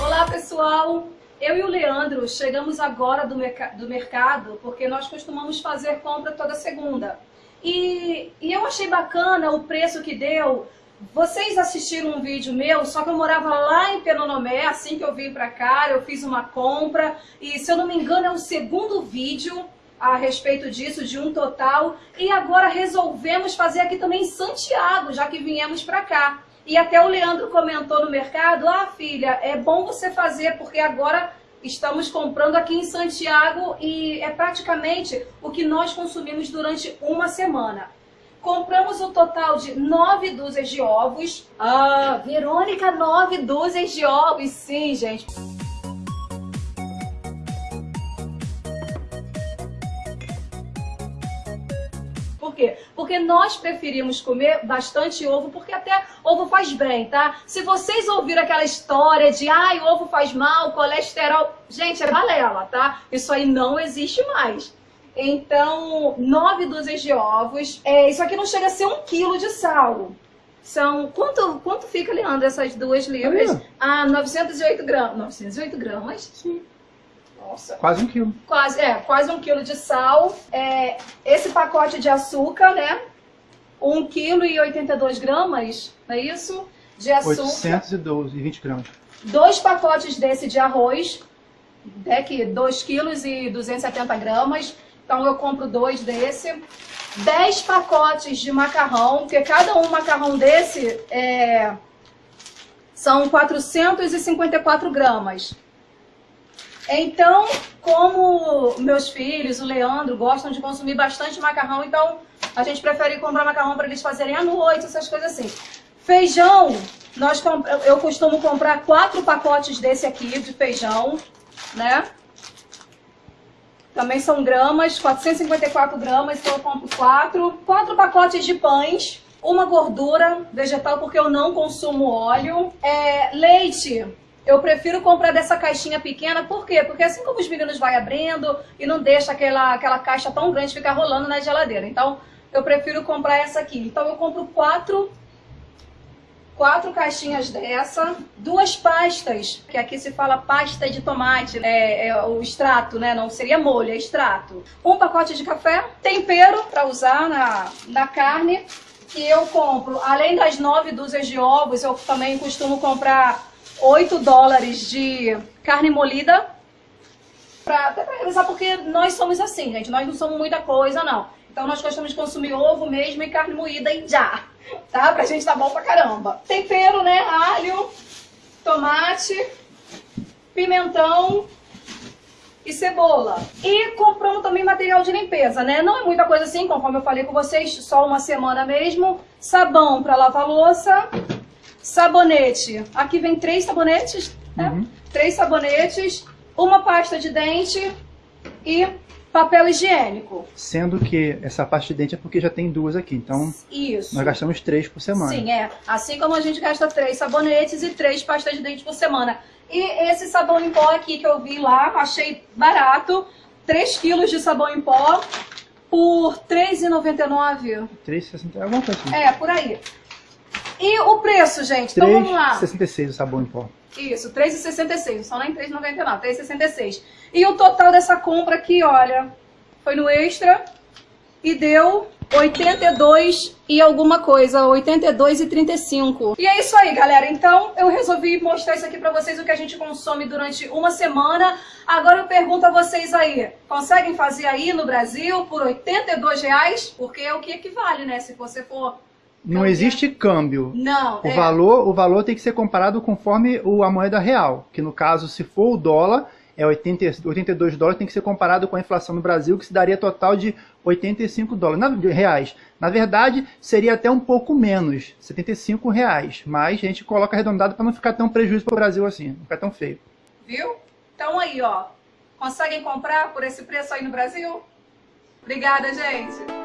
Olá pessoal, eu e o Leandro chegamos agora do, merc do mercado porque nós costumamos fazer compra toda segunda. E, e eu achei bacana o preço que deu. Vocês assistiram um vídeo meu, só que eu morava lá em Penonomé, assim que eu vim pra cá, eu fiz uma compra, e se eu não me engano é o segundo vídeo a respeito disso, de um total, e agora resolvemos fazer aqui também em Santiago, já que viemos pra cá. E até o Leandro comentou no mercado, ah filha, é bom você fazer, porque agora estamos comprando aqui em Santiago e é praticamente o que nós consumimos durante uma semana. Compramos o um total de nove dúzias de ovos. Ah, Verônica, nove dúzias de ovos. Sim, gente. Por quê? Porque nós preferimos comer bastante ovo, porque até ovo faz bem, tá? Se vocês ouviram aquela história de ai, ovo faz mal, colesterol, gente, é balela, tá? Isso aí não existe mais. Então, nove dúzias de ovos. É, isso aqui não chega a ser um quilo de sal. São, quanto, quanto fica, Leandro, essas duas libras? Ah, 908 gramas. 908 gramas? Sim. Nossa. Quase um quilo. Quase, é, quase um quilo de sal. É, esse pacote de açúcar, né? 1 quilo e 82 gramas, não é isso? De açúcar. 812 e 20 gramas. Dois pacotes desse de arroz, é que 2 quilos e 270 gramas. Então eu compro dois desse. 10 pacotes de macarrão, porque cada um macarrão desse é, são 454 gramas. Então, como meus filhos, o Leandro, gostam de consumir bastante macarrão, então a gente prefere comprar macarrão para eles fazerem à noite, essas coisas assim. Feijão, nós eu costumo comprar quatro pacotes desse aqui de feijão, né? Também são gramas, 454 gramas, então eu compro quatro. Quatro pacotes de pães, uma gordura vegetal, porque eu não consumo óleo. É, leite, eu prefiro comprar dessa caixinha pequena, por quê? Porque assim como os meninos vai abrindo e não deixa aquela, aquela caixa tão grande ficar rolando na geladeira. Então, eu prefiro comprar essa aqui. Então, eu compro quatro quatro caixinhas dessa, duas pastas, que aqui se fala pasta de tomate, né? é o extrato, né? Não seria molho, é extrato. Um pacote de café, tempero para usar na, na carne, que eu compro, além das nove dúzias de ovos, eu também costumo comprar 8 dólares de carne molida, pra, até para revisar, porque nós somos assim, gente, nós não somos muita coisa, não. Então nós gostamos de consumir ovo mesmo e carne moída e já tá? Pra gente tá bom pra caramba. Tempero, né? Alho, tomate, pimentão e cebola. E compramos também material de limpeza, né? Não é muita coisa assim, conforme eu falei com vocês, só uma semana mesmo. Sabão pra lavar louça, sabonete. Aqui vem três sabonetes, né? Uhum. Três sabonetes, uma pasta de dente e papel higiênico. Sendo que essa pasta de dente é porque já tem duas aqui, então Isso. nós gastamos três por semana. Sim, é. Assim como a gente gasta três sabonetes e três pastas de dente por semana. E esse sabão em pó aqui que eu vi lá, achei barato, 3 quilos de sabão em pó por R$3,99. 3,60, alguma coisa assim. É, por aí. E o preço, gente? Então vamos lá. 3,66 o sabão em pó. Isso, 3,66, só nem 3,99, 3,66. E o total dessa compra aqui, olha, foi no extra e deu 82 e alguma coisa, 82 e 35. E é isso aí, galera. Então, eu resolvi mostrar isso aqui pra vocês, o que a gente consome durante uma semana. Agora eu pergunto a vocês aí, conseguem fazer aí no Brasil por 82 reais? Porque é o que equivale, né? Se você for não existe câmbio. Não. O, é. valor, o valor tem que ser comparado conforme o, a moeda real. Que no caso, se for o dólar, é 80, 82 dólares, tem que ser comparado com a inflação no Brasil, que se daria total de 85 dólares, na, reais. Na verdade, seria até um pouco menos, 75 reais. Mas a gente coloca arredondado para não ficar tão prejuízo para o Brasil assim, não ficar tão feio. Viu? Então aí, ó. Conseguem comprar por esse preço aí no Brasil? Obrigada, gente.